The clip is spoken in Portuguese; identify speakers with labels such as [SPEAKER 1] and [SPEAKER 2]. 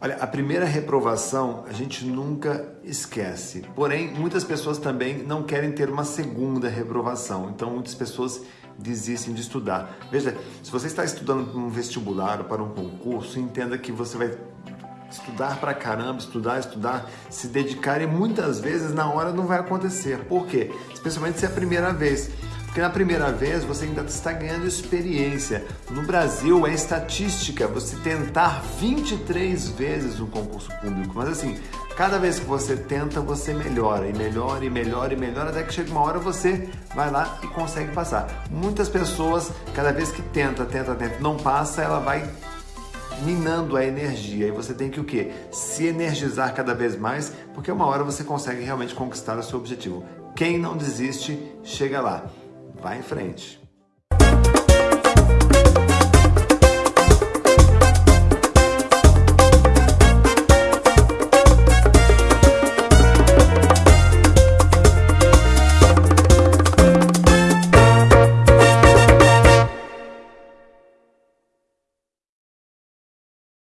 [SPEAKER 1] Olha, a primeira reprovação a gente nunca esquece. Porém, muitas pessoas também não querem ter uma segunda reprovação. Então, muitas pessoas desistem de estudar. Veja, se você está estudando para um vestibular ou para um concurso, entenda que você vai estudar para caramba, estudar, estudar, se dedicar e muitas vezes na hora não vai acontecer. Por quê? Especialmente se é a primeira vez. Porque na primeira vez você ainda está ganhando experiência. No Brasil é estatística você tentar 23 vezes um concurso público. Mas assim, cada vez que você tenta, você melhora e melhora e melhora e melhora, até que chega uma hora você vai lá e consegue passar. Muitas pessoas, cada vez que tenta, tenta, tenta, não passa, ela vai minando a energia. E você tem que o quê? Se energizar cada vez mais, porque uma hora você consegue realmente conquistar o seu objetivo. Quem não desiste, chega lá. Vá em frente.